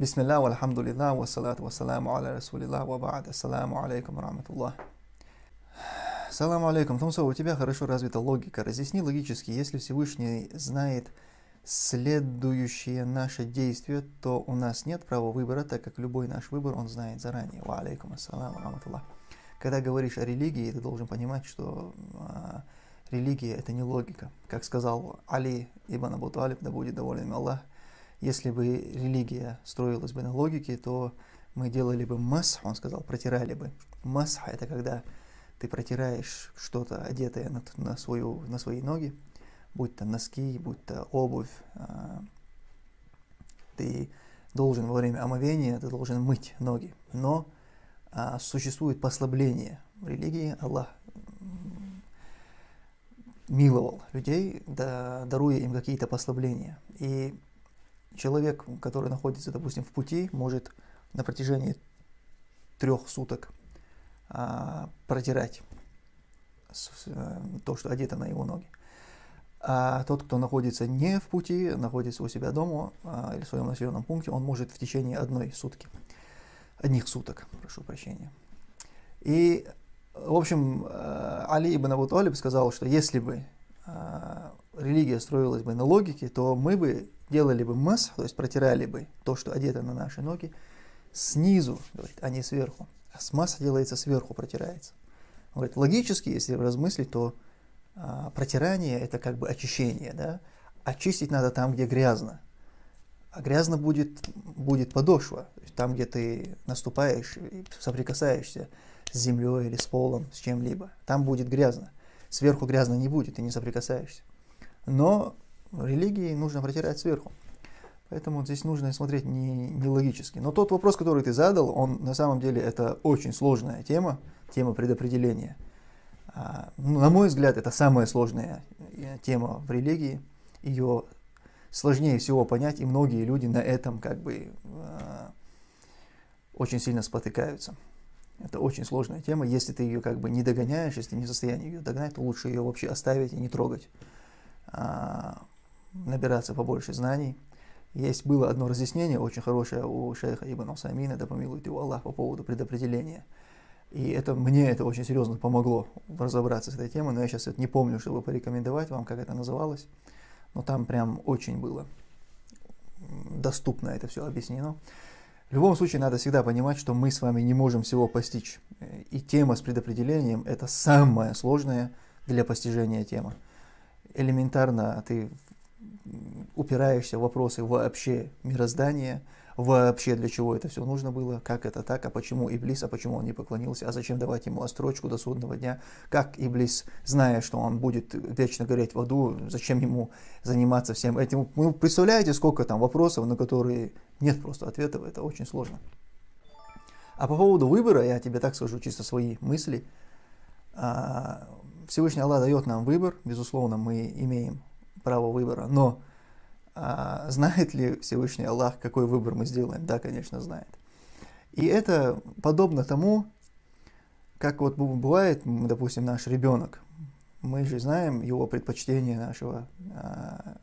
Бисмилля, вальхамдулилля, вассалату вассаламу аля расулилля, ва ба'д, ассаламу алейкум раматуллах. Салам алейкум. Тумсо, у тебя хорошо развита логика. Разъясни логически, если Всевышний знает следующие наши действия, то у нас нет права выбора, так как любой наш выбор он знает заранее. Ва алейкум ассаламу раматуллах. Когда говоришь о религии, ты должен понимать, что а, религия это не логика. Как сказал Али ибн Абу Талиб, да будет доволен Аллах, если бы религия строилась бы на логике, то мы делали бы масх, он сказал, протирали бы. Масх – это когда ты протираешь что-то, одетое на, на, свою, на свои ноги, будь то носки, будь то обувь. А, ты должен во время омовения, ты должен мыть ноги. Но а, существует послабление в религии. Аллах миловал людей, да, даруя им какие-то послабления. И человек, который находится, допустим, в пути, может на протяжении трех суток а, протирать с, а, то, что одето на его ноги. А тот, кто находится не в пути, находится у себя дома а, или в своем населенном пункте, он может в течение одной сутки, одних суток, прошу прощения. И, в общем, а, Али ибн Абу Талиб сказал, что если бы а, религия строилась бы на логике, то мы бы делали бы мас, то есть протирали бы то, что одето на наши ноги, снизу, говорит, а не сверху. А с масса делается сверху, протирается. Он говорит, логически, если размыслить, то а, протирание это как бы очищение, да? Очистить надо там, где грязно. А грязно будет, будет подошва, там, где ты наступаешь и соприкасаешься с землей или с полом, с чем-либо. Там будет грязно. Сверху грязно не будет, ты не соприкасаешься. Но религии нужно протирать сверху. Поэтому здесь нужно смотреть не, не логически. Но тот вопрос, который ты задал, он на самом деле это очень сложная тема, тема предопределения. А, ну, на мой взгляд, это самая сложная э, тема в религии. Ее сложнее всего понять, и многие люди на этом как бы э, очень сильно спотыкаются. Это очень сложная тема. Если ты ее как бы не догоняешь, если ты не в состоянии ее догнать, то лучше ее вообще оставить и не трогать. А, набираться побольше знаний. Есть было одно разъяснение очень хорошее у шейха Ибн Усамина, да помилует его Аллах, по поводу предопределения. И это, мне это очень серьезно помогло разобраться с этой темой, но я сейчас это не помню, чтобы порекомендовать вам, как это называлось. Но там прям очень было доступно это все объяснено. В любом случае, надо всегда понимать, что мы с вами не можем всего постичь. И тема с предопределением – это самая сложная для постижения тема элементарно ты упираешься в вопросы вообще мироздания, вообще для чего это все нужно было, как это так, а почему Иблис, а почему он не поклонился, а зачем давать ему острочку до судного дня, как Иблис, зная, что он будет вечно гореть в аду, зачем ему заниматься всем этим. Ну, представляете, сколько там вопросов, на которые нет просто ответов, это очень сложно. А по поводу выбора, я тебе так скажу, чисто свои мысли, а, Всевышний Аллах дает нам выбор, безусловно, мы имеем право выбора, но а, знает ли Всевышний Аллах, какой выбор мы сделаем? Да, конечно, знает. И это подобно тому, как вот бывает, допустим, наш ребенок. Мы же знаем его предпочтение нашего, а,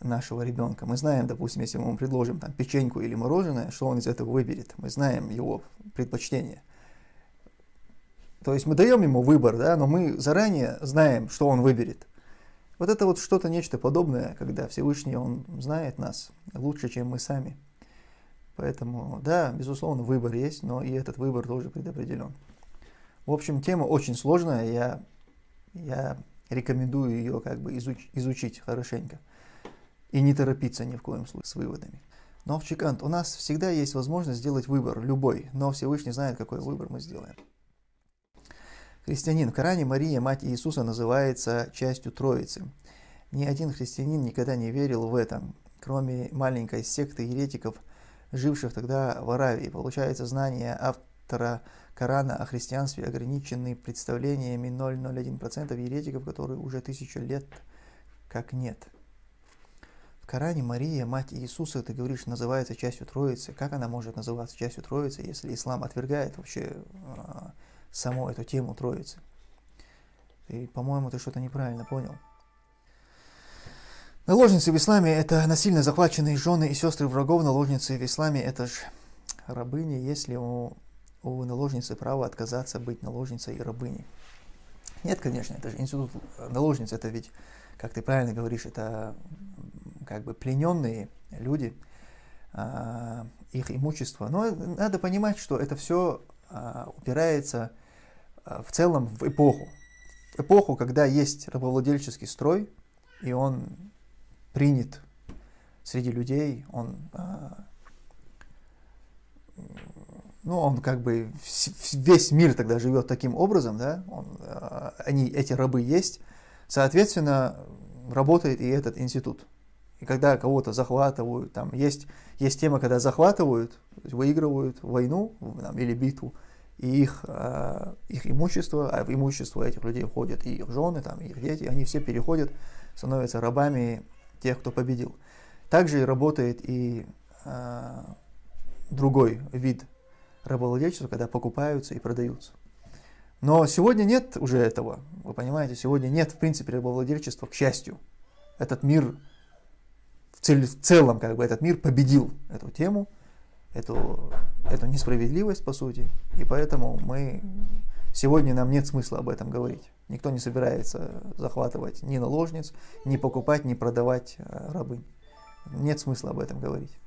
нашего ребенка. Мы знаем, допустим, если мы ему предложим там, печеньку или мороженое, что он из этого выберет. Мы знаем его предпочтение. То есть мы даем ему выбор, да, но мы заранее знаем, что он выберет. Вот это вот что-то нечто подобное, когда Всевышний, Он знает нас лучше, чем мы сами. Поэтому, да, безусловно, выбор есть, но и этот выбор тоже предопределен. В общем, тема очень сложная, я, я рекомендую ее как бы изуч, изучить хорошенько. И не торопиться ни в коем случае с выводами. Но в Чикант у нас всегда есть возможность сделать выбор, любой, но Всевышний знает, какой выбор мы сделаем. Христианин. В Коране Мария, мать Иисуса, называется частью Троицы. Ни один христианин никогда не верил в это, кроме маленькой секты еретиков, живших тогда в Аравии. Получается, знания автора Корана о христианстве ограничены представлениями 0,01% еретиков, которые уже тысячу лет как нет. В Коране Мария, мать Иисуса, ты говоришь, называется частью Троицы. Как она может называться частью Троицы, если ислам отвергает вообще а, саму эту тему Троицы. И, по-моему, ты что-то неправильно понял. Наложницы в исламе – это насильно захваченные жены и сестры врагов. Наложницы в исламе – это же рабыни, если у, у наложницы право отказаться быть наложницей и рабыней. Нет, конечно, это же институт наложниц, это ведь, как ты правильно говоришь, это как бы плененные люди, а, их имущество. Но надо понимать, что это все а, упирается в целом в эпоху. В эпоху, когда есть рабовладельческий строй, и он принят среди людей, он, а, ну, он как бы, весь мир тогда живет таким образом, да, он, а, они, эти рабы есть, соответственно, работает и этот институт. И когда кого-то захватывают, там есть, есть тема, когда захватывают, выигрывают войну там, или битву, и их, э, их имущество, а в имущество этих людей входят и их жены, там, и их дети, они все переходят, становятся рабами тех, кто победил. Также работает и э, другой вид рабовладельчества, когда покупаются и продаются. Но сегодня нет уже этого, вы понимаете, сегодня нет в принципе рабовладельчества, к счастью. Этот мир, в, цел, в целом как бы этот мир победил эту тему, эту, эту несправедливость по сути, и поэтому мы Сегодня нам нет смысла об этом говорить. Никто не собирается захватывать ни наложниц, ни покупать, ни продавать э, рабынь. Нет смысла об этом говорить.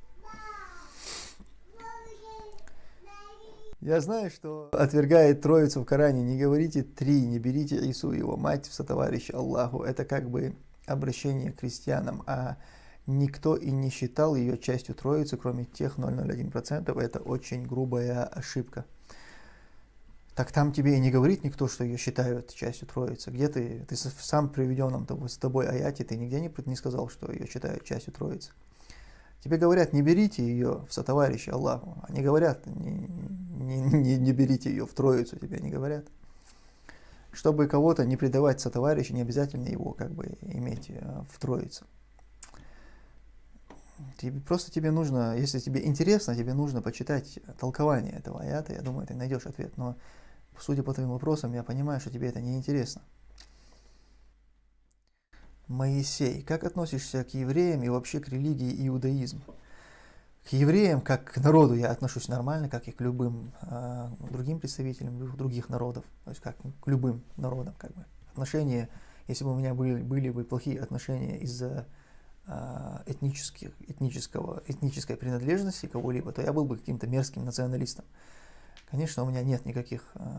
Я знаю, что отвергает Троицу в Коране. Не говорите три, не берите Ису, его мать, в сотоварища Аллаху. Это как бы обращение к крестьянам, а никто и не считал ее частью Троицы, кроме тех 0,01%. Это очень грубая ошибка так там тебе и не говорит никто, что ее считают частью Троицы. Где ты, ты сам приведенном с тобой аяте, ты нигде не, не сказал, что ее считают частью Троицы. Тебе говорят, не берите ее в сотоварищи Аллаху. Они говорят, не, не, не, не берите ее в Троицу, тебе не говорят. Чтобы кого-то не предавать сотоварищу, не обязательно его как бы иметь э, в Троице. Тебе, просто тебе нужно, если тебе интересно, тебе нужно почитать толкование этого аята, я думаю, ты найдешь ответ. Но Судя по твоим вопросам, я понимаю, что тебе это не интересно. Моисей, как относишься к евреям и вообще к религии иудаизм? К евреям, как к народу, я отношусь нормально, как и к любым э, другим представителям других народов, то есть как к любым народам. Как бы. Отношения, если бы у меня были, были бы плохие отношения из-за этнических, этнического, этнической принадлежности кого-либо, то я был бы каким-то мерзким националистом. Конечно, у меня нет никаких э,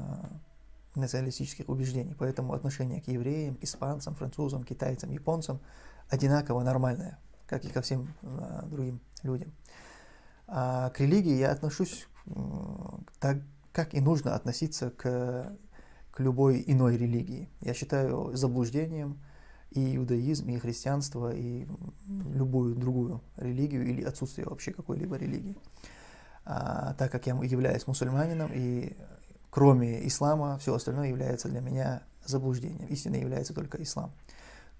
националистических убеждений, поэтому отношение к евреям, испанцам, французам, китайцам, японцам одинаково нормальное, как и ко всем э, другим людям. А к религии я отношусь э, так, как и нужно относиться к, к любой иной религии. Я считаю заблуждением и иудаизм, и христианство, и любую другую религию или отсутствие вообще какой-либо религии а, так как я являюсь мусульманином, и кроме ислама все остальное является для меня заблуждением. Истиной является только ислам.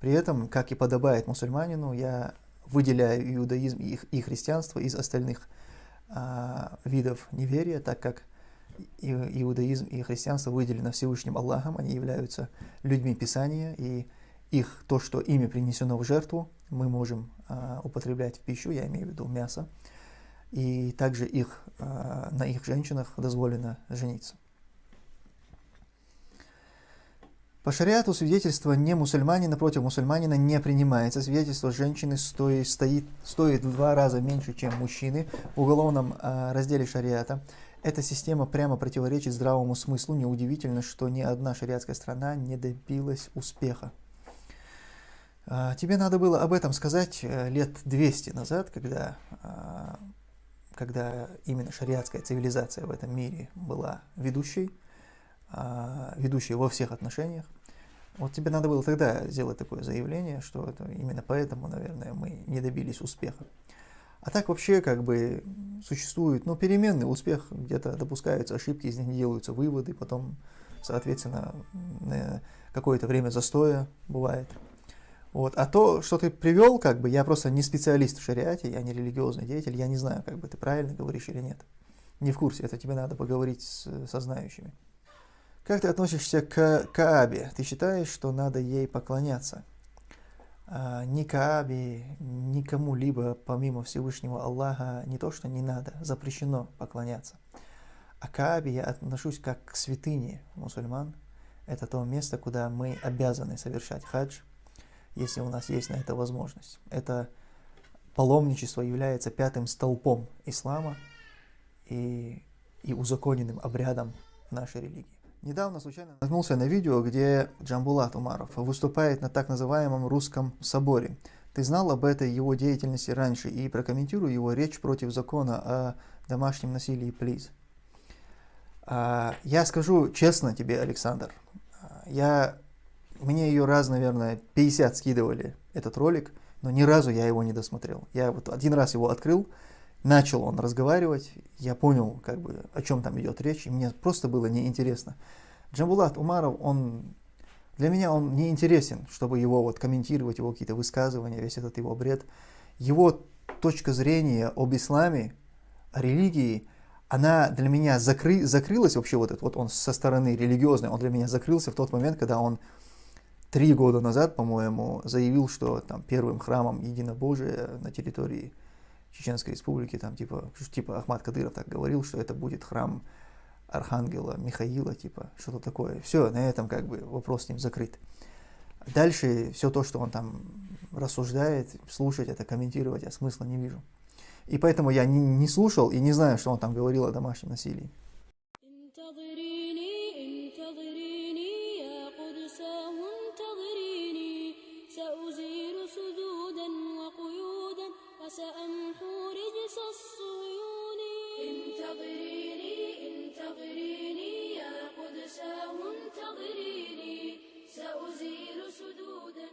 При этом, как и подобает мусульманину, я выделяю иудаизм и христианство из остальных а, видов неверия, так как иудаизм и христианство выделены Всевышним Аллахом, они являются людьми Писания, и их, то, что ими принесено в жертву, мы можем а, употреблять в пищу, я имею в виду мясо, и также их, э, на их женщинах дозволено жениться. По шариату свидетельство не мусульманина против мусульманина не принимается. Свидетельство женщины стоит, стоит, стоит в два раза меньше, чем мужчины в уголовном э, разделе шариата. Эта система прямо противоречит здравому смыслу. Неудивительно, что ни одна шариатская страна не добилась успеха. Э, тебе надо было об этом сказать э, лет 200 назад, когда э, когда именно шариатская цивилизация в этом мире была ведущей, а, ведущей во всех отношениях, вот тебе надо было тогда сделать такое заявление, что это именно поэтому, наверное, мы не добились успеха. А так вообще как бы существует, ну, переменный успех, где-то допускаются ошибки, из них делаются выводы, потом, соответственно, какое-то время застоя бывает. Вот. А то, что ты привел, как бы, я просто не специалист в шариате, я не религиозный деятель, я не знаю, как бы ты правильно говоришь или нет. Не в курсе, это тебе надо поговорить с, со знающими. Как ты относишься к Каабе? Ты считаешь, что надо ей поклоняться? а, ни Каабе, ни кому-либо помимо Всевышнего Аллаха не то, что не надо, запрещено поклоняться. А Каабе я отношусь как к святыне мусульман. Это то место, куда мы обязаны совершать хадж, если у нас есть на это возможность. Это паломничество является пятым столпом ислама и, и узаконенным обрядом нашей религии. Недавно случайно наткнулся на видео, где Джамбулат Умаров выступает на так называемом русском соборе. Ты знал об этой его деятельности раньше и прокомментируй его речь против закона о домашнем насилии, плиз. А, я скажу честно тебе, Александр, я, мне ее раз, наверное, 50 скидывали, этот ролик, но ни разу я его не досмотрел. Я вот один раз его открыл, начал он разговаривать, я понял, как бы, о чем там идет речь, и мне просто было неинтересно. Джамбулат Умаров, он, для меня он не интересен, чтобы его вот комментировать, его какие-то высказывания, весь этот его бред. Его точка зрения об исламе, о религии, она для меня закры, закрылась вообще вот этот, вот он со стороны религиозной, он для меня закрылся в тот момент, когда он три года назад, по-моему, заявил, что там первым храмом единобожия на территории Чеченской Республики, там типа, типа Ахмад Кадыров так говорил, что это будет храм Архангела Михаила, типа, что-то такое. Все, на этом как бы вопрос с ним закрыт. Дальше все то, что он там рассуждает, слушать это, комментировать, я смысла не вижу. И поэтому я не, не слушал и не знаю, что он там говорил о домашнем насилии. سأمحو رجس الصيون انتظريني انتظريني يا قدساه انتظريني. سأزيل سدودا